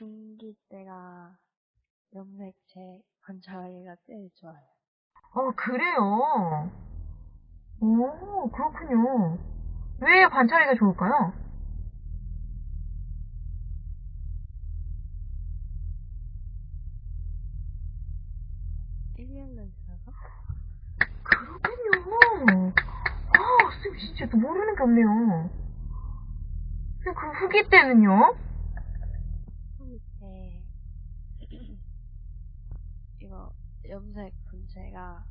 중기 때가 염색체 관찰하기가 제일 좋아요. 어, 그래요. 오, 그렇군요. 왜 관찰하기가 좋을까요? 그렇군요. 아, 쌤 진짜 또 모르는 게 없네요. 쌤, 그 후기 때는요? 때 이거 염색 분체가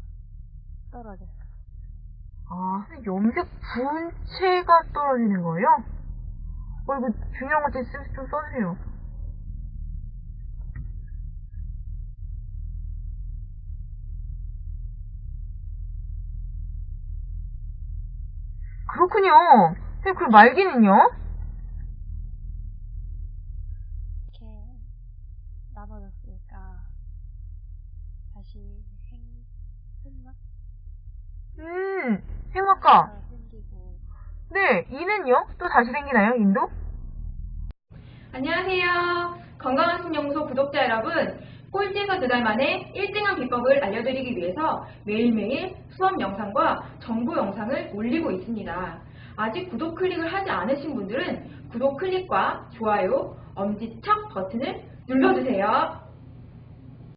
떨어졌어요. 아, 쌤, 염색 분체가 떨어지는 거예요? 어, 이거 중요한 것들 쌤, 좀 써주세요. 그렇군요. 쌤, 그 말기는요? 이렇게 나눠졌으니까 다시 생, 생각? 음. 생기고 네, 이는요? 또 다시 생기나요, 인도? 안녕하세요. 건강한 신영소 구독자 여러분. 꼴찌에서 두 달 만에 1등한 비법을 알려드리기 위해서 매일매일 수업 영상과 정보 영상을 올리고 있습니다. 아직 구독 클릭을 하지 않으신 분들은 구독 클릭과 좋아요, 엄지척 버튼을 눌러주세요.